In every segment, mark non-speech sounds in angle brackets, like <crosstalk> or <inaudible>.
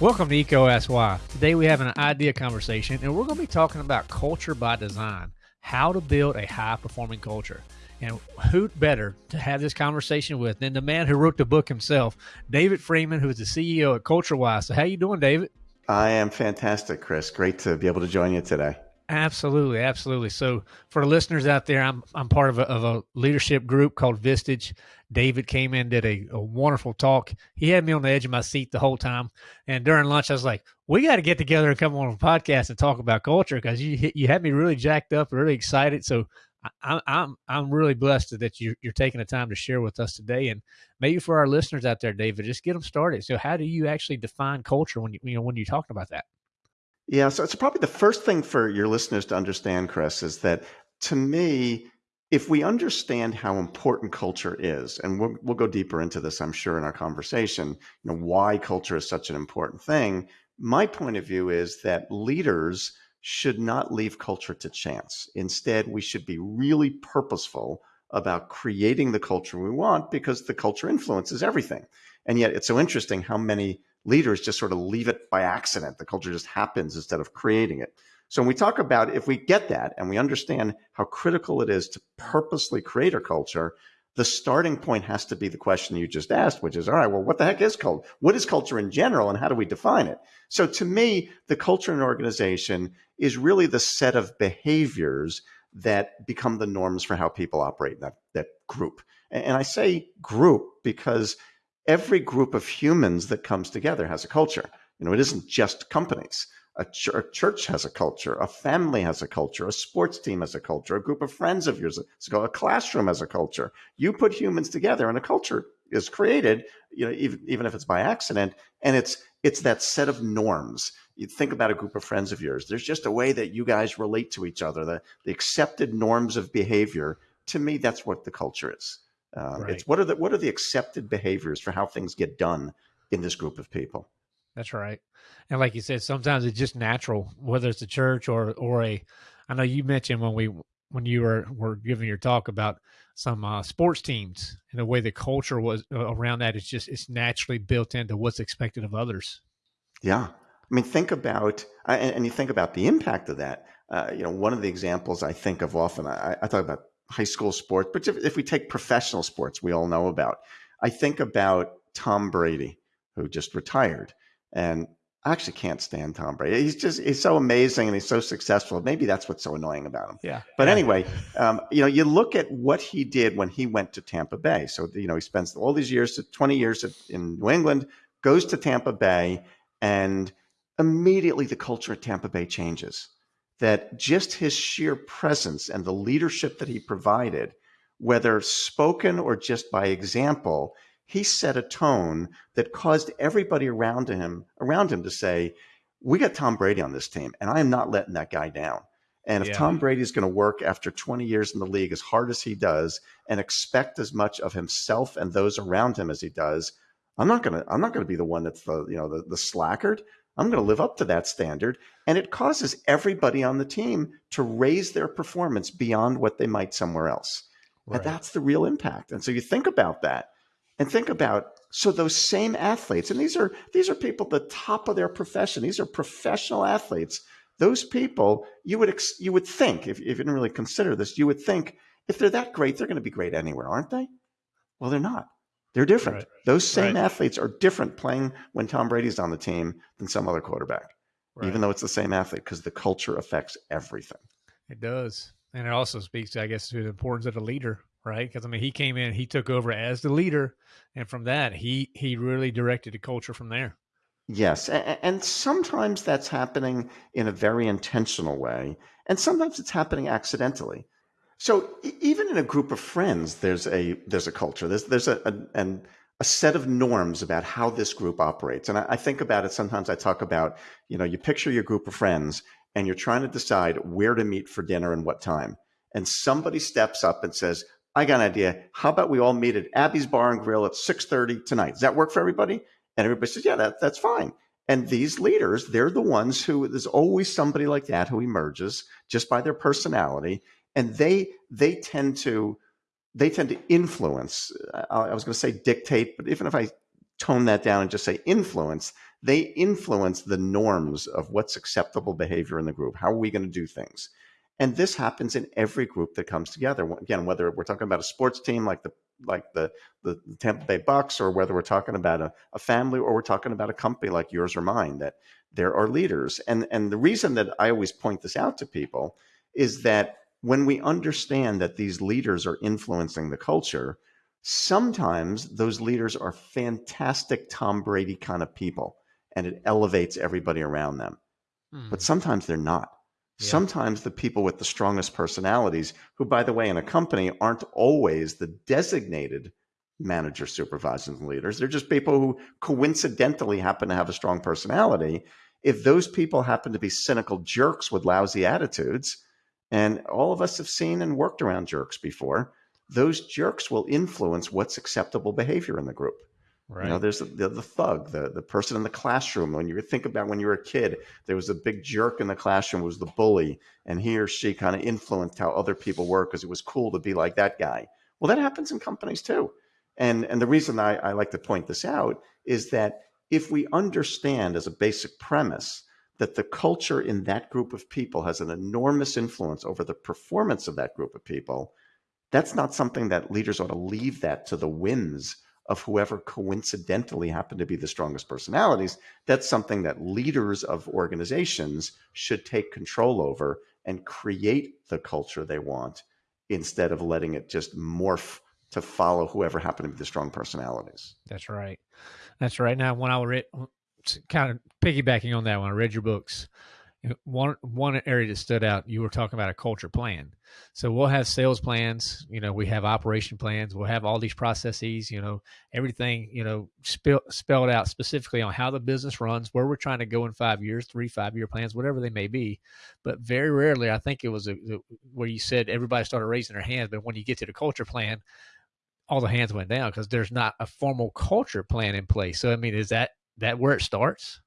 Welcome to EECO Ask Why. Today we have an idea conversation and we're going to be talking about culture by design, how to build a high performing culture. And who better to have this conversation with than the man who wrote the book himself, David Friedman, who is the CEO at CultureWise. So how you doing, David? I am fantastic, Chris. Great to be able to join you today. Absolutely, absolutely. So, for the listeners out there, I'm I'm part of a, of a leadership group called Vistage. David came in, did a, a, wonderful talk. He had me on the edge of my seat the whole time. And during lunch, I was like, "We got to get together and come on a podcast and talk about culture because you you had me really jacked up, really excited." So, I, I'm I'm really blessed that you're, you're taking the time to share with us today, and maybe for our listeners out there, David, just get them started. So, how do you actually define culture when you you know when you're talking about that? Yeah, so it's probably the first thing for your listeners to understand, Chris, is that to me, if we understand how important culture is, and we'll, we'll go deeper into this, I'm sure, in our conversation, you know, why culture is such an important thing. My point of view is that leaders should not leave culture to chance. Instead, we should be really purposeful about creating the culture we want because the culture influences everything. And yet, it's so interesting how many leaders just sort of leave it by accident. The culture just happens instead of creating it. So when we talk about if we get that and we understand how critical it is to purposely create a culture, the starting point has to be the question you just asked, which is, all right, well, what the heck is culture? What is culture in general and how do we define it? So to me, the culture in an organization is really the set of behaviors that become the norms for how people operate in that, that group. And I say group because every group of humans that comes together has a culture. You know, it isn't just companies. A, ch- a, church has a culture, a family has a culture, a sports team has a culture, a group of friends of yours, a classroom has a culture. You put humans together and a culture is created, you know, even, even if it's by accident, and it's it's that set of norms. You think about a group of friends of yours. There's just a way that you guys relate to each other, the, the accepted norms of behavior. To me, that's what the culture is. Um, right. It's what are the what are the accepted behaviors for how things get done in this group of people. That's right. And like you said, sometimes it's just natural, whether it's a church or or a. I know you mentioned when we when you were were giving your talk about some uh, sports teams and the way the culture was uh, around that. It's just it's naturally built into what's expected of others. Yeah, I mean, think about and, and you think about the impact of that. Uh, you know, one of the examples I think of often, I, I talk about high school sports, but if, if we take professional sports, we all know about. I think about Tom Brady, who just retired, and I actually can't stand Tom Brady. He's just he's so amazing and he's so successful. Maybe that's what's so annoying about him. Yeah. But yeah. anyway, um, you know, you look at what he did when he went to Tampa Bay. So you know, he spends all these years, twenty years in New England, goes to Tampa Bay, and immediately the culture at Tampa Bay changes that just his sheer presence and the leadership that he provided, whether spoken or just by example, he set a tone that caused everybody around him around him to say, "We got Tom Brady on this team, and I am not letting that guy down." And if yeah. Tom Brady is going to work after 20 years in the league as hard as he does and expect as much of himself and those around him as he does, I'm not going to I'm not going to be the one that's the you know the, the slackard. I'm going to live up to that standard. And it causes everybody on the team to raise their performance beyond what they might somewhere else. Right. And that's the real impact. And so you think about that and think about so those same athletes, and these are these are people at the top of their profession. These are professional athletes. Those people, you would you would think, if, if you didn't really consider this, you would think if they're that great, they're going to be great anywhere, aren't they? Well, they're not. They're different. Right. Those same right. athletes are different playing when Tom Brady's on the team than some other quarterback, right. even though it's the same athlete, because the culture affects everything. It does. And it also speaks, I guess, to the importance of the leader, right? Because I mean, he came in, he took over as the leader, and from that, he he really directed the culture from there. Yes, and sometimes that's happening in a very intentional way, and sometimes it's happening accidentally. So even in a group of friends, there's a there's a culture. There's there's a, a and a set of norms about how this group operates. And I, I, think about it. Sometimes I talk about you know you picture your group of friends and you're trying to decide where to meet for dinner and what time. And somebody steps up and says, "I got an idea. How about we all meet at Abby's Bar and Grill at 6:30 tonight? Does that work for everybody?" And everybody says, "Yeah, that, that's fine." And these leaders, they're the ones who there's always somebody like that who emerges just by their personality and they they tend to they tend to influence. I was going to say dictate, but even if I tone that down and just say influence, they influence the norms of what's acceptable behavior in the group. How are we going to do things? And this happens in every group that comes together. Again, whether we're talking about a sports team like the like the the Tampa Bay Bucks, or whether we're talking about a, a family, or we're talking about a company like yours or mine, that there are leaders. And and the reason that I always point this out to people is that when we understand that these leaders are influencing the culture, sometimes those leaders are fantastic Tom Brady kind of people, and it elevates everybody around them. Hmm. But sometimes they're not. Yeah. Sometimes the people with the strongest personalities, who, by the way, in a company aren't always the designated manager, supervisors, and leaders, they're just people who coincidentally happen to have a strong personality. If those people happen to be cynical jerks with lousy attitudes, and all of us have seen and worked around jerks before, those jerks will influence what's acceptable behavior in the group. Right. You know, there's the, the, thug, the, the person in the classroom. When you think about when you were a kid, there was a big jerk in the classroom, was the bully, and he or she kind of influenced how other people were because it was cool to be like that guy. Well, that happens in companies too. And, and the reason I, I like to point this out is that if we understand as a basic premise that the culture in that group of people has an enormous influence over the performance of that group of people, that's not something that leaders ought to leave that to the whims of whoever coincidentally happen to be the strongest personalities. That's something that leaders of organizations should take control over and create the culture they want instead of letting it just morph to follow whoever happen to be the strong personalities. That's right. That's right. Now, when I read, kind of piggybacking on that, when I read your books, one one area that stood out you were talking about a culture plan. So we'll have sales plans you know we have operation plans we'll have all these processes you know everything you know spell, spelled out specifically on how the business runs where we're trying to go in five years three five year plans whatever they may be. But very rarely i think it was a, a, where you said everybody started raising their hands but when you get to the culture plan all the hands went down because there's not a formal culture plan in place. So i mean is that that where it starts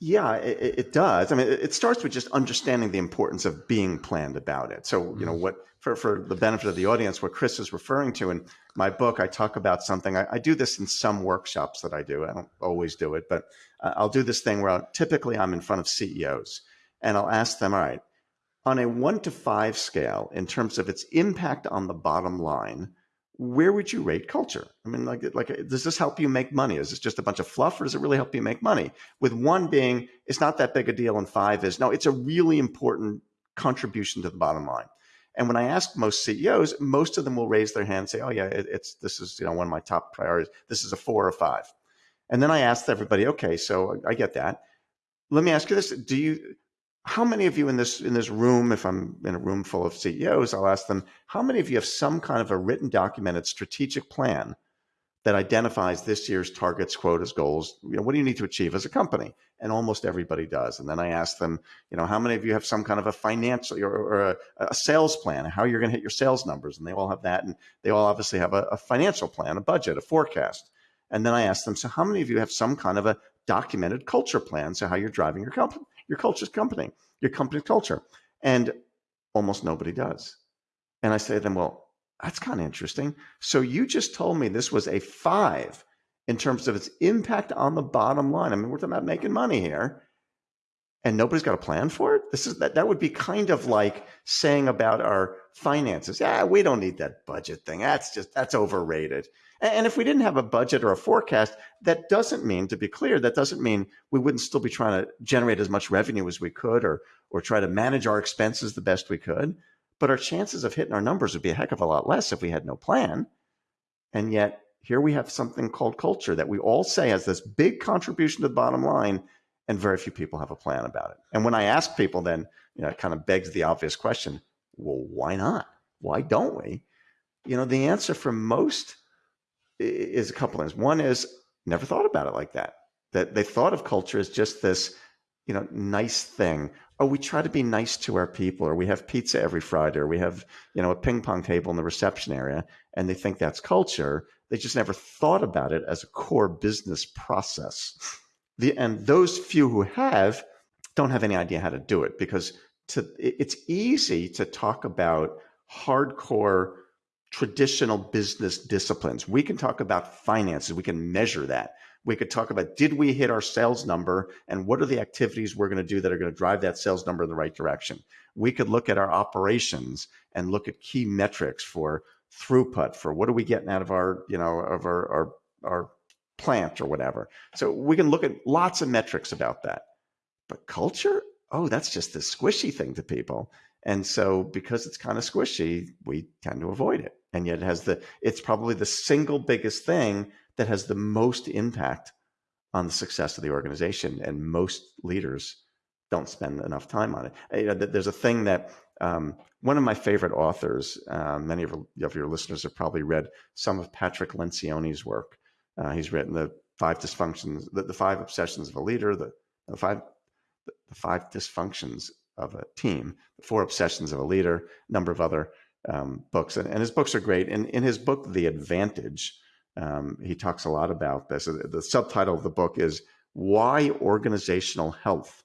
yeah, it, it, does. I mean, it starts with just understanding the importance of being planned about it. So, you know, mm-hmm. what for, for the benefit of the audience, what Chris is referring to in my book, I talk about something. I, I do this in some workshops that I do. I don't always do it, but I'll do this thing where I'll, typically I'm in front of CEOs and I'll ask them, all right, on a one to five scale, in terms of its impact on the bottom line, where would you rate culture? I mean, like, like, does this help you make money? Is this just a bunch of fluff, or does it really help you make money? With one being, it's not that big a deal, and five is no, it's a really important contribution to the bottom line. And when I ask most CEOs, most of them will raise their hand and say, "Oh yeah, it, it's this is you know one of my top priorities. This is a four or five." And then I asked everybody, "Okay, so I get that. Let me ask you this: Do you how many of you in this in this room if i'm in a room full of ceos i'll ask them how many of you have some kind of a written documented strategic plan that identifies this year's targets quotas goals? You know what do you need to achieve as a company? And almost everybody does. And then i ask them you know how many of you have some kind of a financial or, or a, a, sales plan how you're going to hit your sales numbers? And they all have that and they all obviously have a, a financial plan a budget a forecast. And then i ask them so how many of you have some kind of a documented culture plan? So how you're driving your company your culture's company, your company's culture. And almost nobody does. And I say to them, well, that's kind of interesting. So you just told me this was a five in terms of its impact on the bottom line. I mean, we're talking about making money here. And nobody's got a plan for it. This is that that would be kind of like saying about our finances. Yeah, we don't need that budget thing. That's just that's overrated. And if we didn't have a budget or a forecast, that doesn't mean, to be clear, that doesn't mean we wouldn't still be trying to generate as much revenue as we could or, or try to manage our expenses the best we could. But our chances of hitting our numbers would be a heck of a lot less if we had no plan. And yet, here we have something called culture that we all say has this big contribution to the bottom line, and very few people have a plan about it. And when I ask people, then, you know, it kind of begs the obvious question well, why not? Why don't we? You know, the answer for most is a couple things. One is never thought about it like that. That they thought of culture as just this, you know, nice thing. Oh, we try to be nice to our people, or we have pizza every Friday, or we have, you know, a ping pong table in the reception area, and they think that's culture. They just never thought about it as a core business process. <laughs> The, and those few who have don't have any idea how to do it because to, it's easy to talk about hardcore traditional business disciplines. We can talk about finances. We can measure that. We could talk about did we hit our sales number and what are the activities we're going to do that are going to drive that sales number in the right direction. We could look at our operations and look at key metrics for throughput, for what are we getting out of our, you know, of our, our, our plant or whatever. So we can look at lots of metrics about that. But culture, oh, that's just a squishy thing to people. And so because it's kind of squishy, we tend to avoid it. And yet it has the it's probably the single biggest thing that has the most impact on the success of the organization. And most leaders don't spend enough time on it. You know, there's a thing that um, one of my favorite authors, uh, many of, of, your listeners have probably read some of Patrick Lencioni's work. Uh, he's written the five dysfunctions, the, the, five obsessions of a leader, the, the five the five dysfunctions of a team, the four obsessions of a leader, a number of other um, books. And, and, his books are great. And in his book, The Advantage, um, he talks a lot about this. The subtitle of the book is Why Organizational Health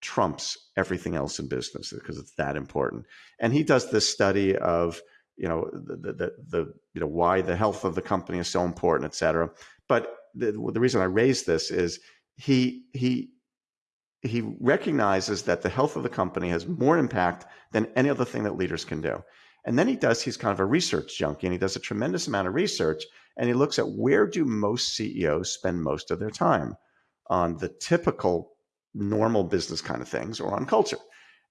Trumps Everything Else in Business, because it's that important. And he does this study of, you know, the, the, the you know, why the health of the company is so important, et cetera. But the, the reason I raise this is he, he, he recognizes that the health of the company has more impact than any other thing that leaders can do. And then he does, he's kind of a research junkie and he does a tremendous amount of research and he looks at where do most CEOs spend most of their time on the typical normal business kind of things or on culture.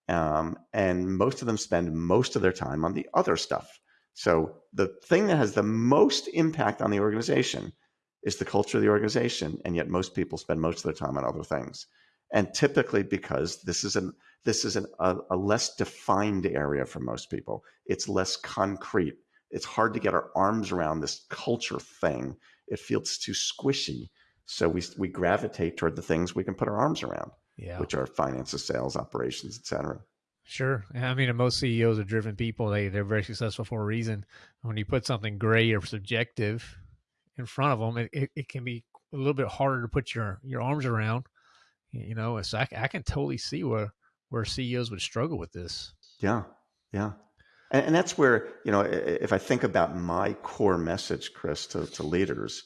Um, and most of them spend most of their time on the other stuff. So the thing that has the most impact on the organization is the culture of the organization. And yet most people spend most of their time on other things. And typically because this is an this is an, a, a, less defined area for most people. It's less concrete. It's hard to get our arms around this culture thing. It feels too squishy. So we we gravitate toward the things we can put our arms around yeah. which are finances sales operations etc Sure. I mean, most CEOs are driven people. They they're very successful for a reason. When you put something gray or subjective in front of them, it, it, it can be a little bit harder to put your your arms around you know, so I, I can totally see where where CEOs would struggle with this. Yeah, yeah, and, and that's where you know, if I think about my core message, Chris, to, to leaders,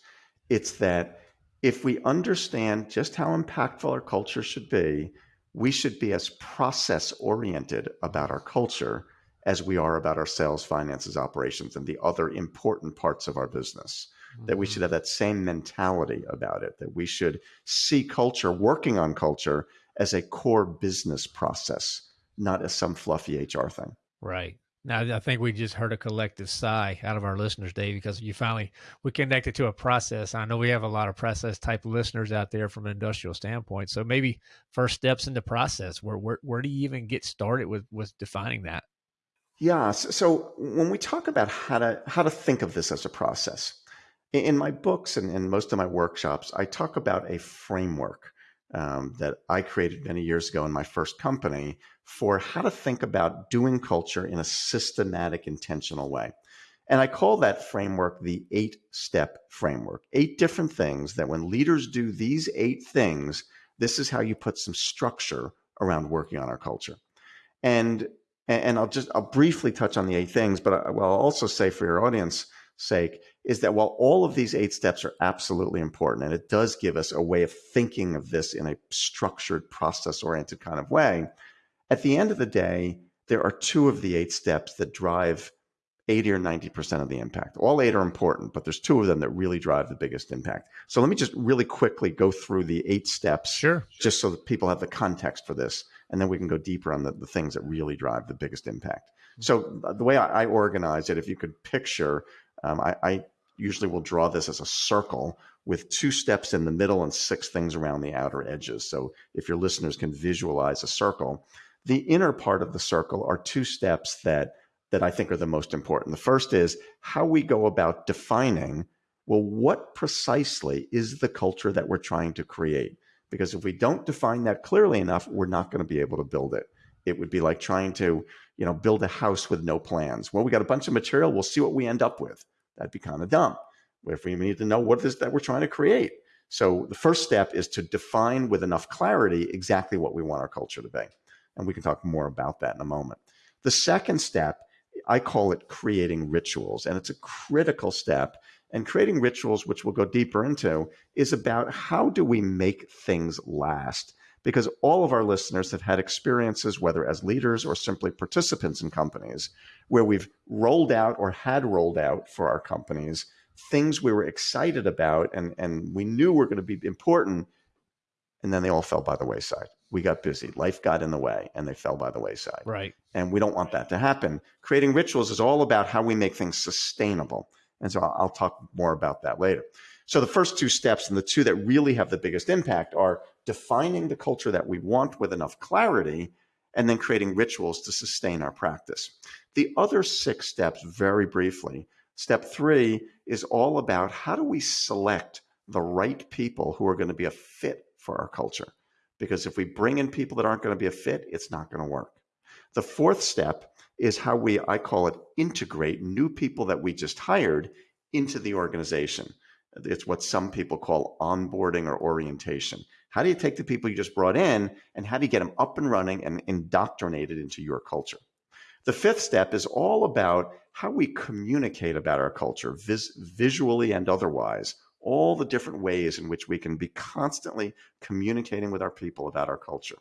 it's that if we understand just how impactful our culture should be, we should be as process oriented about our culture as we are about our sales, finances, operations, and the other important parts of our business that we mm-hmm. should have that same mentality about it, that we should see culture, working on culture as a core business process, not as some fluffy HR thing. Right. Now, I think we just heard a collective sigh out of our listeners, Dave, because you finally we connected to a process. I know we have a lot of process type listeners out there from an industrial standpoint. So maybe first steps in the process. Where where where do you even get started with with defining that? Yeah. So, so when we talk about how to how to think of this as a process, in my books and in most of my workshops, I talk about a framework um, that I created many years ago in my first company for how to think about doing culture in a systematic, intentional way. And I call that framework the eight step framework. Eight different things that when leaders do these eight things, this is how you put some structure around working on our culture. And and I'll just I'll briefly touch on the eight things, but I, I'll also say for your audience, sake is that while all of these eight steps are absolutely important, and it does give us a way of thinking of this in a structured, process oriented kind of way, at the end of the day, there are two of the eight steps that drive 80 or 90% of the impact. All eight are important, but there's two of them that really drive the biggest impact. So let me just really quickly go through the eight steps. Sure. Just so that people have the context for this. And then we can go deeper on the, the things that really drive the biggest impact. Mm-hmm. So uh, the way I, I organize it, if you could picture um, I, I usually will draw this as a circle with two steps in the middle and six things around the outer edges. So if your listeners can visualize a circle, the inner part of the circle are two steps that that I think are the most important. The first is how we go about defining well what precisely is the culture that we're trying to create? Because if we don't define that clearly enough, we're not going to be able to build it. It would be like trying to, you know, build a house with no plans. Well, we got a bunch of material, we'll see what we end up with That'd be kind of dumb. If we need to know what it is that we're trying to create. So the first step is to define with enough clarity exactly what we want our culture to be. And we can talk more about that in a moment. The second step, I call it creating rituals, and it's a critical step. And creating rituals, which we'll go deeper into, is about how do we make things last? Because all of our listeners have had experiences, whether as leaders or simply participants in companies, where we've rolled out or had rolled out for our companies things we were excited about and, and we knew were going to be important, and then they all fell by the wayside we got busy. Life got in the way and they fell by the wayside. Right. And we don't want that to happen. Creating rituals is all about how we make things sustainable. And so I'll, I'll talk more about that later. So the first two steps and the two that really have the biggest impact are defining the culture that we want with enough clarity and then creating rituals to sustain our practice. The other six steps, very briefly, step three is all about how do we select the right people who are going to be a fit for our culture because if we bring in people that aren't going to be a fit, it's not going to work. The fourth step is how we, I call it, integrate new people that we just hired into the organization. It's what some people call onboarding or orientation. How do you take the people you just brought in and how do you get them up and running and indoctrinated into your culture? The fifth step is all about how we communicate about our culture, vis- visually and otherwise, all the different ways in which we can be constantly communicating with our people about our culture.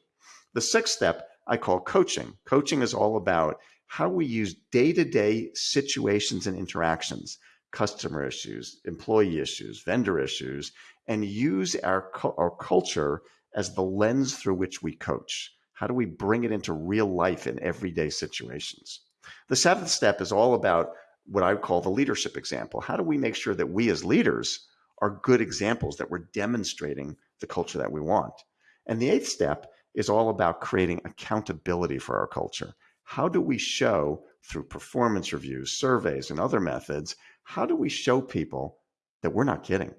The sixth step I call coaching. Coaching is all about how we use day to day situations and interactions, customer issues, employee issues, vendor issues, and use our, our culture as the lens through which we coach. How do we bring it into real life in everyday situations? The seventh step is all about what I would call the leadership example. How do we make sure that we as leaders are good examples that we're demonstrating the culture that we want. And the eighth step is all about creating accountability for our culture. How do we show through performance reviews, surveys, and other methods, how do we show people that we're not kidding?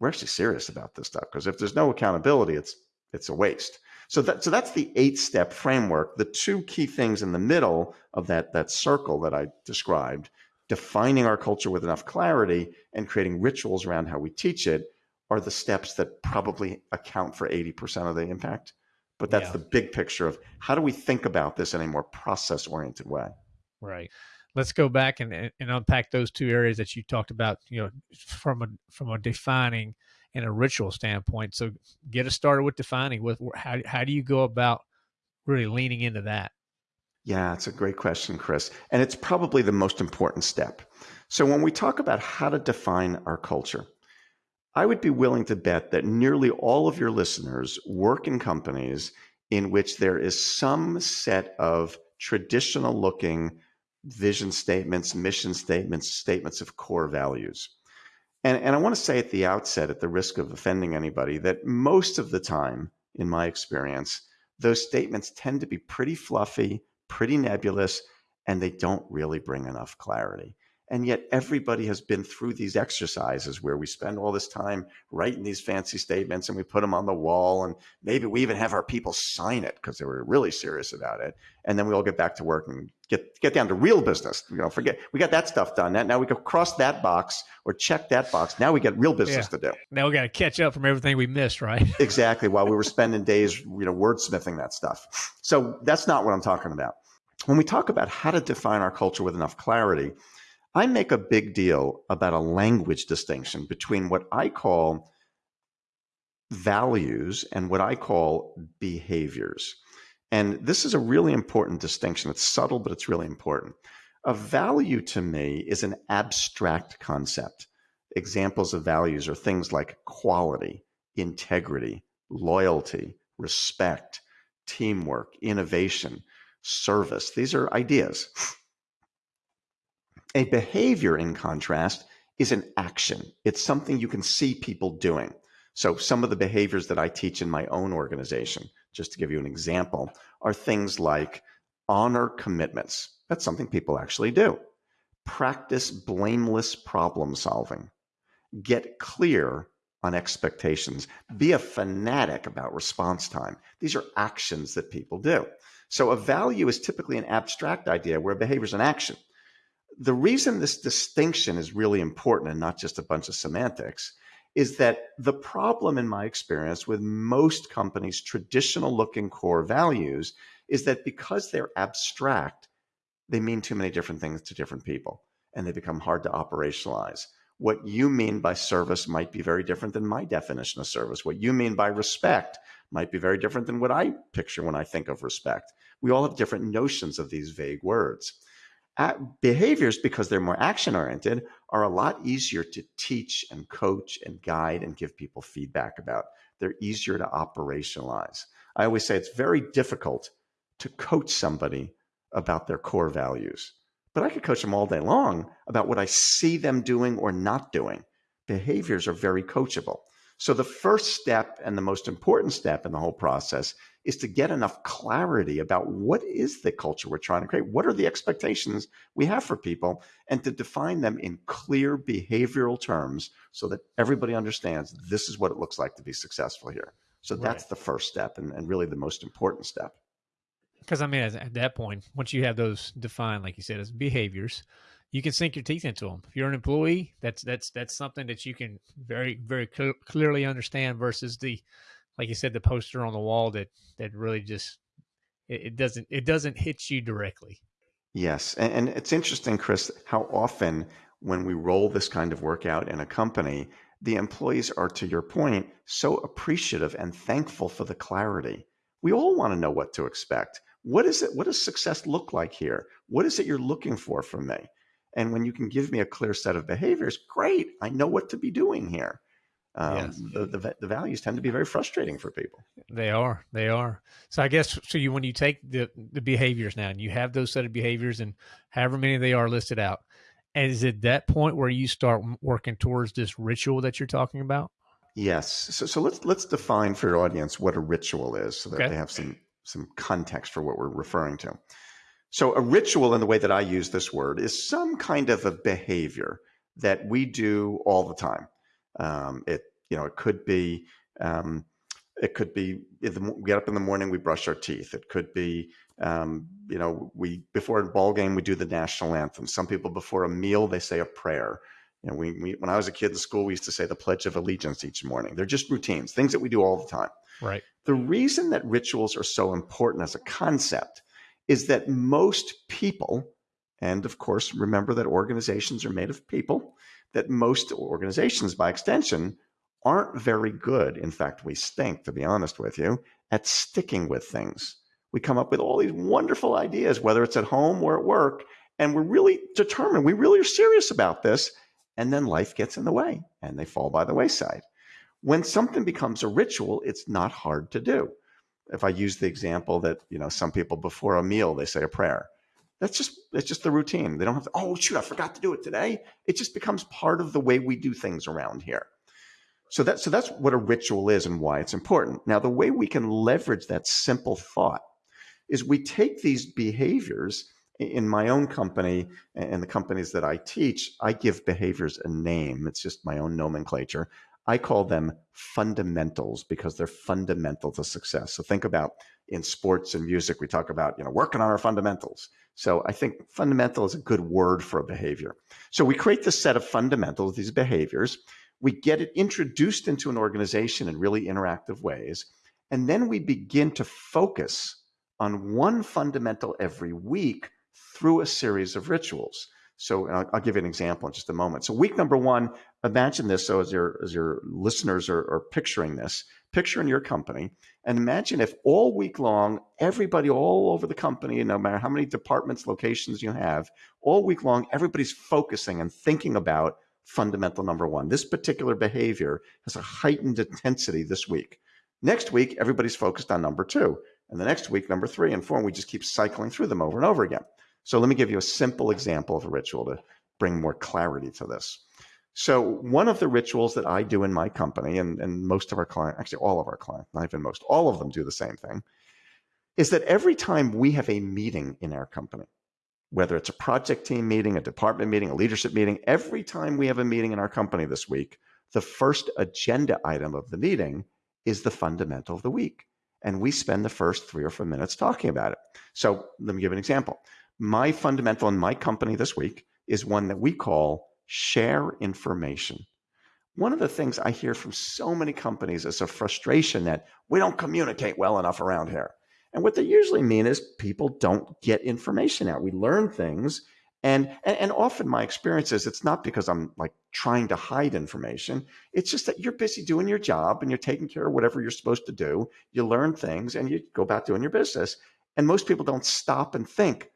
We're actually serious about this stuff because if there's no accountability, it's it's a waste. So that so that's the eight step framework. The two key things in the middle of that that circle that I described defining our culture with enough clarity and creating rituals around how we teach it are the steps that probably account for 80% of the impact. But that's yeah. the big picture of how do we think about this in a more process oriented way. Right. Let's go back and, and unpack those two areas that you talked about, you know, from a from a defining and a ritual standpoint. So get us started with defining with how how do you go about really leaning into that? Yeah, it's a great question, Chris. And it's probably the most important step. So, when we talk about how to define our culture, I would be willing to bet that nearly all of your listeners work in companies in which there is some set of traditional looking vision statements, mission statements, statements of core values. And, and I want to say at the outset, at the risk of offending anybody, that most of the time, in my experience, those statements tend to be pretty fluffy, pretty nebulous, and they don't really bring enough clarity. And yet, everybody has been through these exercises where we spend all this time writing these fancy statements and we put them on the wall. And maybe we even have our people sign it because they were really serious about it. And then we all get back to work and get, get down to real business. You know, forget, we got that stuff done. Now we go cross that box or check that box. Now we got real business yeah. to do. Now we got to catch up from everything we missed, right? <laughs> exactly. While we were spending days, you know, wordsmithing that stuff. So that's not what I'm talking about. When we talk about how to define our culture with enough clarity, I make a big deal about a language distinction between what I call values and what I call behaviors. And this is a really important distinction. It's subtle, but it's really important. A value to me is an abstract concept. Examples of values are things like quality, integrity, loyalty, respect, teamwork, innovation, service. These are ideas. <laughs> A behavior, in contrast, is an action. It's something you can see people doing. So, some of the behaviors that I teach in my own organization, just to give you an example, are things like honor commitments. That's something people actually do. Practice blameless problem solving. Get clear on expectations. Be a fanatic about response time. These are actions that people do. So, a value is typically an abstract idea where behavior is an action the reason this distinction is really important and not just a bunch of semantics is that the problem, in my experience, with most companies' traditional looking core values is that because they're abstract, they mean too many different things to different people and they become hard to operationalize. What you mean by service might be very different than my definition of service. What you mean by respect might be very different than what I picture when I think of respect. We all have different notions of these vague words. Behaviors, because they're more action oriented, are a lot easier to teach and coach and guide and give people feedback about. They're easier to operationalize. I always say it's very difficult to coach somebody about their core values. But I could coach them all day long about what I see them doing or not doing. Behaviors are very coachable. So the first step and the most important step in the whole process is to get enough clarity about what is the culture we're trying to create? What are the expectations we have for people? And to define them in clear behavioral terms so that everybody understands this is what it looks like to be successful here. So that's the first step and, and really the most important step. Because I mean, at that point, once you have those defined, like you said, as behaviors, you can sink your teeth into them. If you're an employee, that's that's that's something that you can very very cl- clearly understand versus the, like you said, the poster on the wall that that really just it, it doesn't it doesn't hit you directly. Yes, and, and it's interesting, Chris, how often when we roll this kind of work out in a company, the employees are, to your point, so appreciative and thankful for the clarity. We all want to know what to expect. What is it? What does success look like here? What is it you're looking for from me? And when you can give me a clear set of behaviors, great. I know what to be doing here. Um, yes. the, the, the values tend to be very frustrating for people. They are. They are. So I guess so. You when you take the the behaviors now and you have those set of behaviors and however many they are listed out, and is it that point where you start working towards this ritual that you're talking about? Yes. So, so let's let's define for your audience what a ritual is, so that okay. they have some some context for what we're referring to. So, a ritual, in the way that I use this word, is some kind of a behavior that we do all the time. Um, it you know it could be um, it could be the, we get up in the morning, we brush our teeth. It could be um, you know we before a ball game we do the national anthem. Some people before a meal they say a prayer. You know, we, we when I was a kid in school, we used to say the Pledge of Allegiance each morning. They're just routines, things that we do all the time. Right. The reason that rituals are so important as a concept is that most people, and of course, remember that organizations are made of people, that most organizations, by extension, aren't very good. In fact, we stink, to be honest with you, at sticking with things. We come up with all these wonderful ideas, whether it's at home or at work, and we're really determined, we really are serious about this. And then life gets in the way and they fall by the wayside. When something becomes a ritual, it's not hard to do. If I use the example that, you know, some people before a meal, they say a prayer. That's just, it's just the routine. They don't have to, oh, shoot, I forgot to do it today. It just becomes part of the way we do things around here. So that, so that's what a ritual is and why it's important. Now, the way we can leverage that simple thought is we take these behaviors in my own company and the companies that I teach, I give behaviors a name. It's just my own nomenclature. I call them fundamentals because they're fundamental to success. So think about in sports and music, we talk about, you know, working on our fundamentals. So I think fundamental is a good word for a behavior. So we create this set of fundamentals, these behaviors. We get it introduced into an organization in really interactive ways. And then we begin to focus on one fundamental every week through a series of rituals. So I'll, I'll, give you an example in just a moment. So week number one, imagine this. So as your as your listeners are, are picturing this, picture in your company, and imagine if all week long, everybody all over the company, no matter how many departments, locations you have, all week long, everybody's focusing and thinking about fundamental number one. This particular behavior has a heightened intensity this week. Next week, everybody's focused on number two. And the next week, number three and four, and we just keep cycling through them over and over again. So let me give you a simple example of a ritual to bring more clarity to this. So one of the rituals that I do in my company, and, and most of our clients, actually all of our clients, not even most, all of them do the same thing, is that every time we have a meeting in our company, whether it's a project team meeting, a department meeting, a leadership meeting, every time we have a meeting in our company this week, the first agenda item of the meeting is the fundamental of the week. And we spend the first three or four minutes talking about it. So let me give an example. My fundamental in my company this week is one that we call share information. One of the things I hear from so many companies is a frustration that we don't communicate well enough around here. And what they usually mean is people don't get information out. We learn things. And, and, and often my experience is it's not because I'm like trying to hide information. It's just that you're busy doing your job and you're taking care of whatever you're supposed to do. You learn things and you go about doing your business. And most people don't stop and think,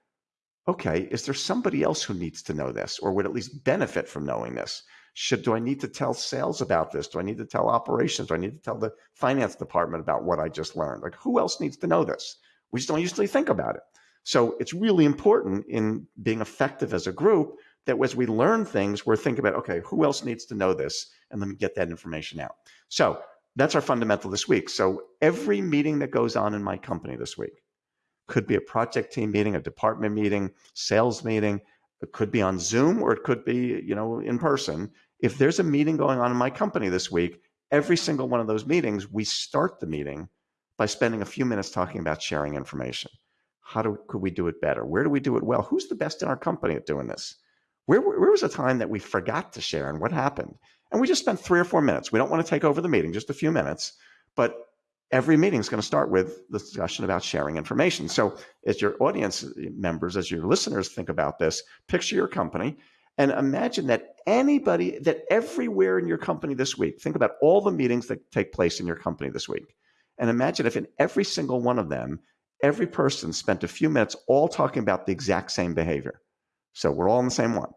okay, is there somebody else who needs to know this or would at least benefit from knowing this? Should do I need to tell sales about this? Do I need to tell operations? Do I need to tell the finance department about what I just learned? Like who else needs to know this? We just don't usually think about it. So it's really important in being effective as a group that as we learn things, we're thinking about, okay, who else needs to know this? And let me get that information out. So that's our fundamental this week. So every meeting that goes on in my company this week could be a project team meeting, a department meeting, sales meeting, it could be on Zoom or it could be, you know, in person. If there's a meeting going on in my company this week, every single one of those meetings, we start the meeting by spending a few minutes talking about sharing information. How do could we do it better? Where do we do it well? Who's the best in our company at doing this? Where, where was a time that we forgot to share and what happened? And we just spent three or four minutes. We don't want to take over the meeting, just a few minutes, but every meeting is going to start with the discussion about sharing information. So, as your audience members, as your listeners think about this, picture your company and imagine that anybody, that everywhere in your company this week, think about all the meetings that take place in your company this week. And imagine if in every single one of them, every person spent a few minutes all talking about the exact same behavior. So, we're all in the same one.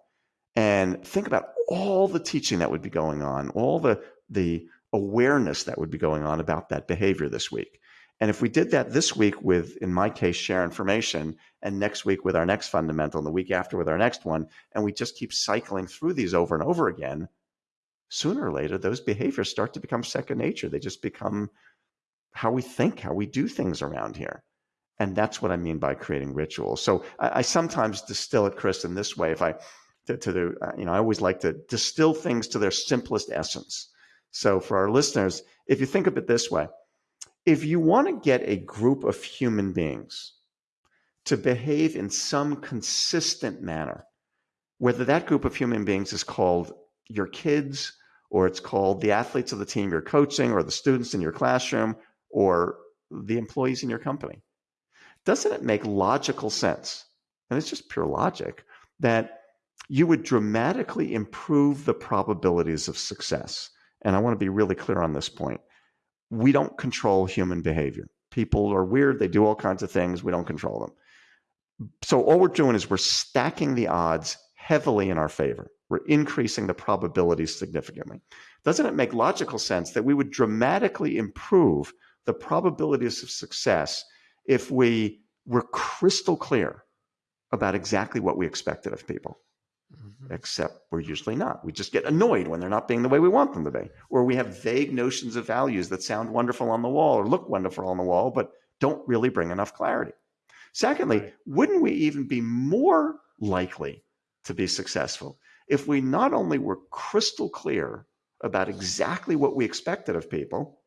And think about all the teaching that would be going on, all the, the awareness that would be going on about that behavior this week. And if we did that this week with, in my case, share information, and next week with our next fundamental, and the week after with our next one, and we just keep cycling through these over and over again, sooner or later, those behaviors start to become second nature. They just become how we think, how we do things around here. And that's what I mean by creating rituals. So I, I sometimes distill it, Chris, in this way. If I, to, to the, uh, you know, I always like to distill things to their simplest essence. So for our listeners, if you think of it this way, if you want to get a group of human beings to behave in some consistent manner, whether that group of human beings is called your kids, or it's called the athletes of the team you're coaching, or the students in your classroom, or the employees in your company, doesn't it make logical sense? And it's just pure logic that you would dramatically improve the probabilities of success and I want to be really clear on this point. We don't control human behavior. People are weird, they do all kinds of things, we don't control them. So all we're doing is we're stacking the odds heavily in our favor. We're increasing the probabilities significantly. Doesn't it make logical sense that we would dramatically improve the probabilities of success if we were crystal clear about exactly what we expected of people? Except we're usually not. We just get annoyed when they're not being the way we want them to be. Or we have vague notions of values that sound wonderful on the wall or look wonderful on the wall, but don't really bring enough clarity. Secondly, wouldn't we even be more likely to be successful if we not only were crystal clear about exactly what we expected of people,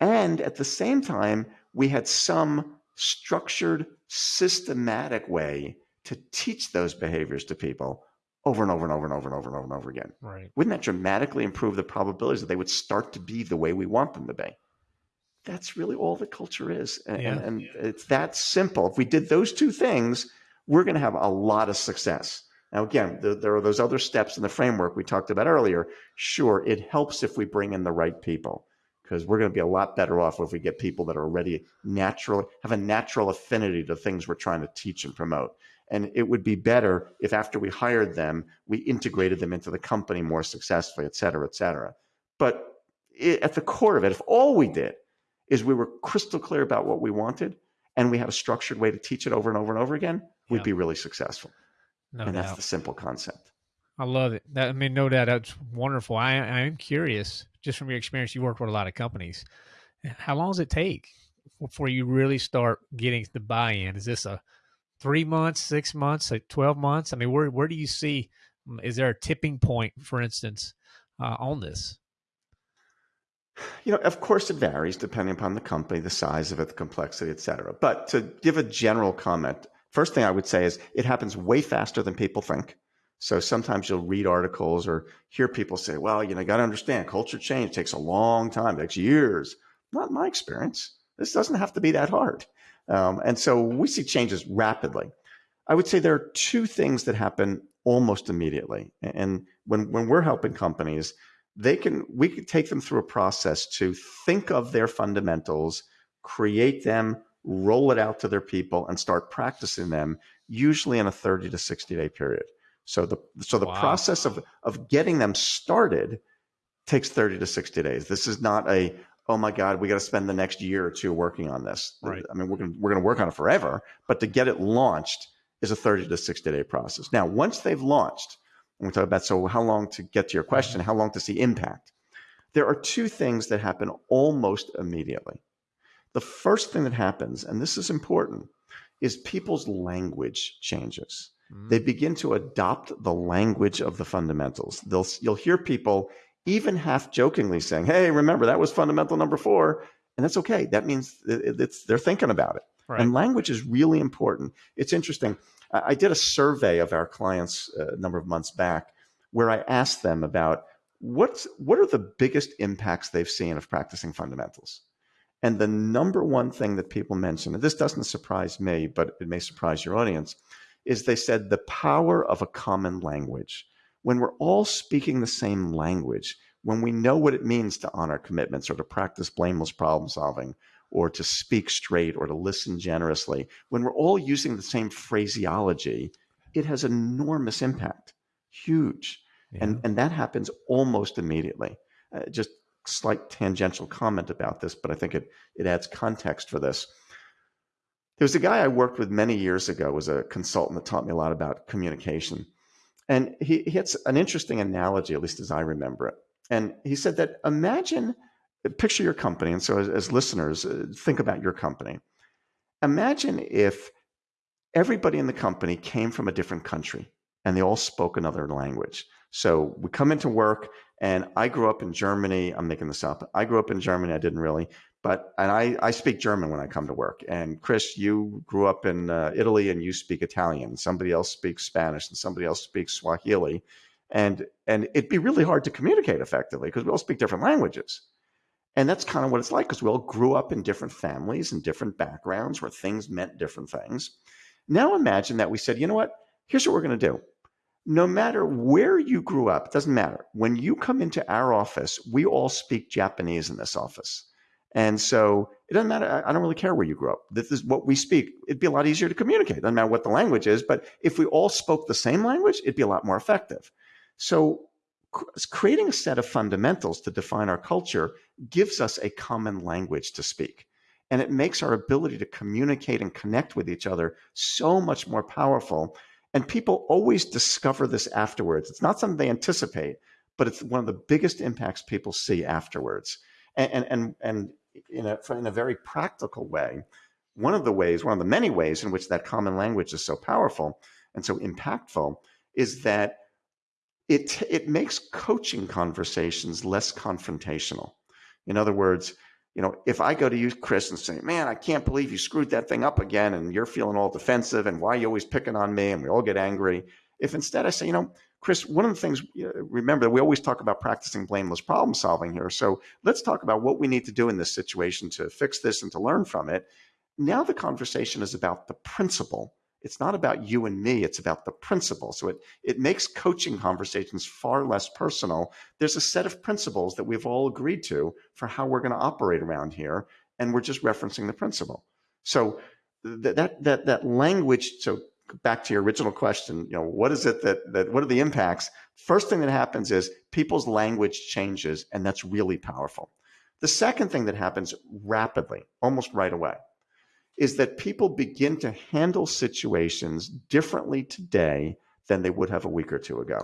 and at the same time, we had some structured, systematic way to teach those behaviors to people over and over and over and over and over and over and over again. Right. Wouldn't that dramatically improve the probabilities that they would start to be the way we want them to be? That's really all the culture is. And, yeah. and, and it's that simple. If we did those two things, we're going to have a lot of success. Now, again, the, there are those other steps in the framework we talked about earlier. Sure, it helps if we bring in the right people because we're going to be a lot better off if we get people that are already natural, have a natural affinity to things we're trying to teach and promote. And it would be better if after we hired them, we integrated them into the company more successfully, et cetera, et cetera. But it, at the core of it, if all we did is we were crystal clear about what we wanted and we had a structured way to teach it over and over and over again, we'd be really successful. No and doubt. that's the simple concept. I love it. That, I mean, no doubt, that's wonderful. I, I am curious, just from your experience, you work with a lot of companies. How long does it take before you really start getting the buy-in? Is this a three months, six months, like 12 months? I mean, where, where do you see, mm, is there a tipping point, for instance, uh, on this? You know, of course it varies depending upon the company, the size of it, the complexity, et cetera. But to give a general comment, first thing I would say is it happens way faster than people think. So sometimes you'll read articles or hear people say, well, you know, got to understand culture change takes a long time, takes years. Not my experience. This doesn't have to be that hard. Um, and so we see changes rapidly. I would say there are two things that happen almost immediately. And when, when we're helping companies, they can we can take them through a process to think of their fundamentals, create them, roll it out to their people, and start practicing them, usually in a 30 to 60 day period. So the so the wow. process of of getting them started takes 30 to 60 days. This is not a oh my god, we got to spend the next year or two working on this. Right. I mean, we're going we're going to work on it forever, but to get it launched is a 30 to 60 day process. Now, once they've launched, and we talk about so how long to get to your question, how long to see impact. There are two things that happen almost immediately. The first thing that happens, and this is important, is people's language changes. Mm. They begin to adopt the language of the fundamentals. They'll, you'll hear people even half jokingly saying, Hey, remember that was fundamental number four. And that's okay. That means it's, they're thinking about it. Right. And language is really important. It's interesting. I did a survey of our clients uh, a number of months back where I asked them about what's, what are the biggest impacts they've seen of practicing fundamentals. And the number one thing that people mentioned, and this doesn't surprise me, but it may surprise your audience, is they said the power of a common language. When we're all speaking the same language, when we know what it means to honor commitments or to practice blameless problem solving or to speak straight or to listen generously, when we're all using the same phraseology, it has enormous impact, huge. Yeah. And, and that happens almost immediately. Uh, just slight tangential comment about this, but I think it, it adds context for this. There was a guy I worked with many years ago, was a consultant that taught me a lot about communication. And he, he had an interesting analogy, at least as I remember it. And he said that imagine, picture your company. And so, as, as listeners, uh, think about your company. Imagine if everybody in the company came from a different country and they all spoke another language. So we come into work, and I grew up in Germany. I'm making this up. I grew up in Germany. I didn't really, but and I, I speak German when I come to work. And Chris, you grew up in uh, Italy and you speak Italian. Somebody else speaks Spanish and somebody else speaks Swahili. And and it'd be really hard to communicate effectively because we all speak different languages. And that's kind of what it's like because we all grew up in different families and different backgrounds where things meant different things. Now imagine that we said, you know what? Here's what we're going to do. No matter where you grew up, it doesn't matter. When you come into our office, we all speak Japanese in this office. And so it doesn't matter. I don't really care where you grew up. This is what we speak. It'd be a lot easier to communicate. It doesn't matter what the language is, but if we all spoke the same language, it'd be a lot more effective. So creating a set of fundamentals to define our culture gives us a common language to speak. And it makes our ability to communicate and connect with each other so much more powerful. And people always discover this afterwards. It's not something they anticipate, but it's one of the biggest impacts people see afterwards. And, and, and, and in a, in a very practical way, one of the ways, one of the many ways in which that common language is so powerful and so impactful is that it, it makes coaching conversations less confrontational. In other words, you know, if I go to you, Chris, and say, man, I can't believe you screwed that thing up again and you're feeling all defensive and why are you always picking on me and we all get angry. If instead I say, you know, Chris, one of the things, remember, we always talk about practicing blameless problem solving here. So let's talk about what we need to do in this situation to fix this and to learn from it. Now the conversation is about the principle. It's not about you and me, it's about the principle. So it, it makes coaching conversations far less personal. There's a set of principles that we've all agreed to for how we're going to operate around here, and we're just referencing the principle. So that, that, that language, so back to your original question, you know, what is it that, that what are the impacts? First thing that happens is people's language changes, and that's really powerful. The second thing that happens rapidly, almost right away, is that people begin to handle situations differently today than they would have a week or two ago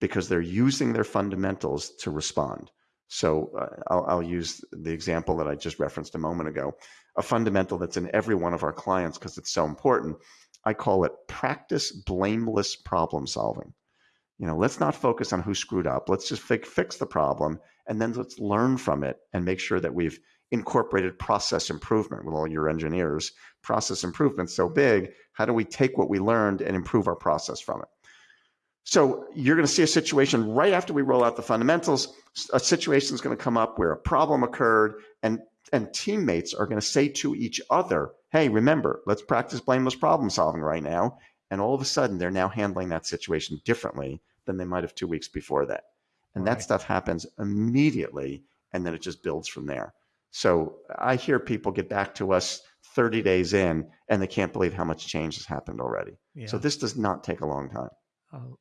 because they're using their fundamentals to respond. So uh, I'll, I'll, use the example that I just referenced a moment ago, a fundamental that's in every one of our clients because it's so important I call it practice blameless problem solving. You know, let's not focus on who screwed up. Let's just fi- fix the problem and then let's learn from it and make sure that we've incorporated process improvement with all your engineers. Process improvement so big. How do we take what we learned and improve our process from it? So you're going to see a situation right after we roll out the fundamentals. A situation is going to come up where a problem occurred, and and teammates are going to say to each other, hey, remember, let's practice blameless problem solving right now. And all of a sudden, they're now handling that situation differently than they might have two weeks before that. And right. that stuff happens immediately. And then it just builds from there. So I hear people get back to us 30 days in and they can't believe how much change has happened already. Yeah. So this does not take a long time. Oh,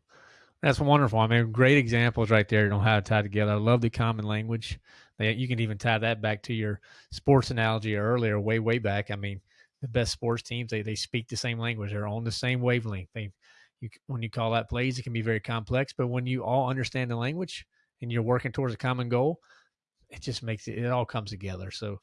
that's wonderful. I mean, great examples right there on how to tie together. I love the common language. You can even tie that back to your sports analogy earlier, way, way back. I mean, the best sports teams, they, they speak the same language. They're on the same wavelength. They, you, when you call out plays, it can be very complex, but when you all understand the language and you're working towards a common goal, it just makes it, it all comes together. So,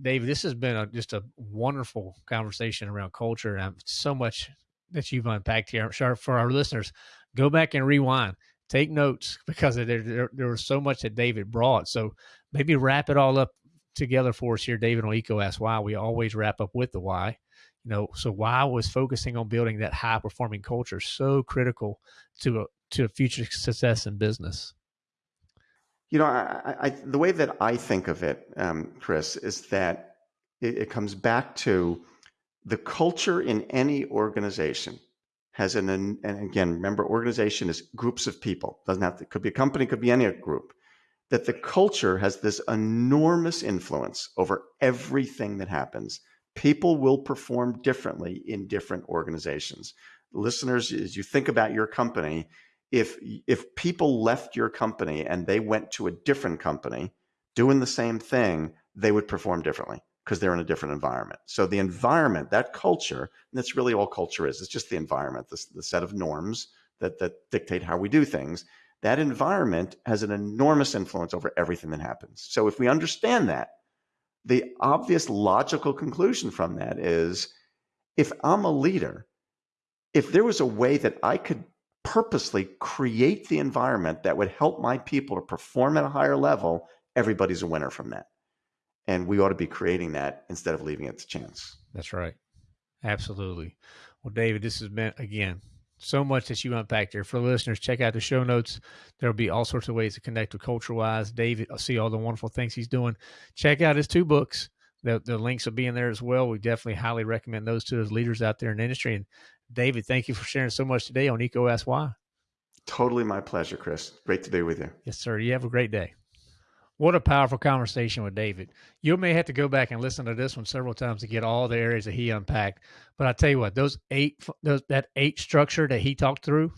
Dave, this has been a, just a wonderful conversation around culture, and so much that you've unpacked here. I'm sure for our listeners, go back and rewind, take notes <laughs> because there, there, there was so much that David brought. So maybe wrap it all up together for us here, David, on EECO Ask Why. We always wrap up with the why. You know, so why was focusing on building that high performing culture so critical to a, to a future success in business? You know, I, I, the way that I think of it, um, Chris, is that it, it, comes back to the culture in any organization has an, and again, remember, organization is groups of people. Doesn't have to, could be a company, could be any group. That the culture has this enormous influence over everything that happens. People will perform differently in different organizations. Listeners, as you think about your company, if if people left your company and they went to a different company doing the same thing, they would perform differently because they're in a different environment. So the environment, that culture, and that's really all culture is. It's just the environment, the, the set of norms that that dictate how we do things. That environment has an enormous influence over everything that happens. So if we understand that, the obvious logical conclusion from that is if I'm a leader, if there was a way that I could purposely create the environment that would help my people to perform at a higher level, everybody's a winner from that. And we ought to be creating that instead of leaving it to chance. That's right. Absolutely. Well, David, this has been, again, so much that you unpacked there. For listeners, check out the show notes. There'll be all sorts of ways to connect with Culture Wise. David, I'll see all the wonderful things he's doing. Check out his two books. The, the links will be in there as well. We definitely highly recommend those to those leaders out there in the industry. And David, thank you for sharing so much today on EECO Ask Why. Totally my pleasure, Chris. Great to be with you. Yes, sir. You have a great day. What a powerful conversation with David. You may have to go back and listen to this one several times to get all the areas that he unpacked. But I tell you what, those eight, those that eight structure that he talked through,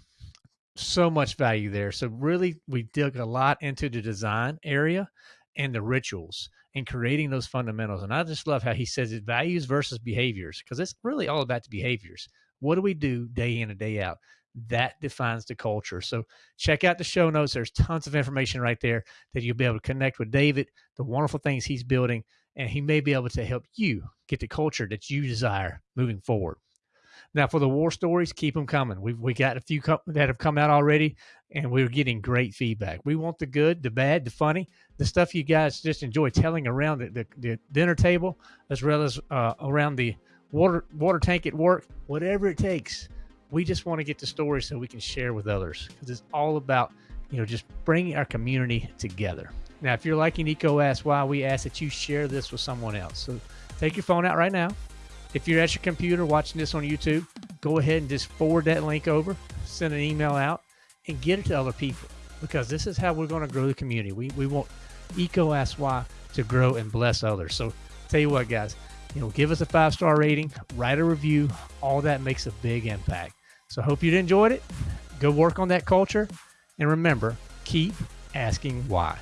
so much value there. So really, we dug a lot into the design area and the rituals and creating those fundamentals. And I just love how he says it values versus behaviors because it's really all about the behaviors. What do we do day in and day out? That defines the culture. So check out the show notes. There's tons of information right there that you'll be able to connect with David, the wonderful things he's building, and he may be able to help you get the culture that you desire moving forward. Now, for the war stories, keep them coming. We've we got a few that have come out already, and we're getting great feedback. We want the good, the bad, the funny, the stuff you guys just enjoy telling around the, the, the dinner table, as well as uh, around the water water tank at work, whatever it takes. We just want to get the story so we can share with others because it's all about you know just bringing our community together. Now, if you're liking EECO Ask Why, we ask that you share this with someone else. So take your phone out right now. If you're at your computer watching this on YouTube, go ahead and just forward that link over, send an email out, and get it to other people because this is how we're going to grow the community. We, we want EECO Ask Why to grow and bless others. So tell you what, guys, you know, give us a five star rating, write a review. All that makes a big impact. So hope you enjoyed it. Go work on that culture. And remember, keep asking why.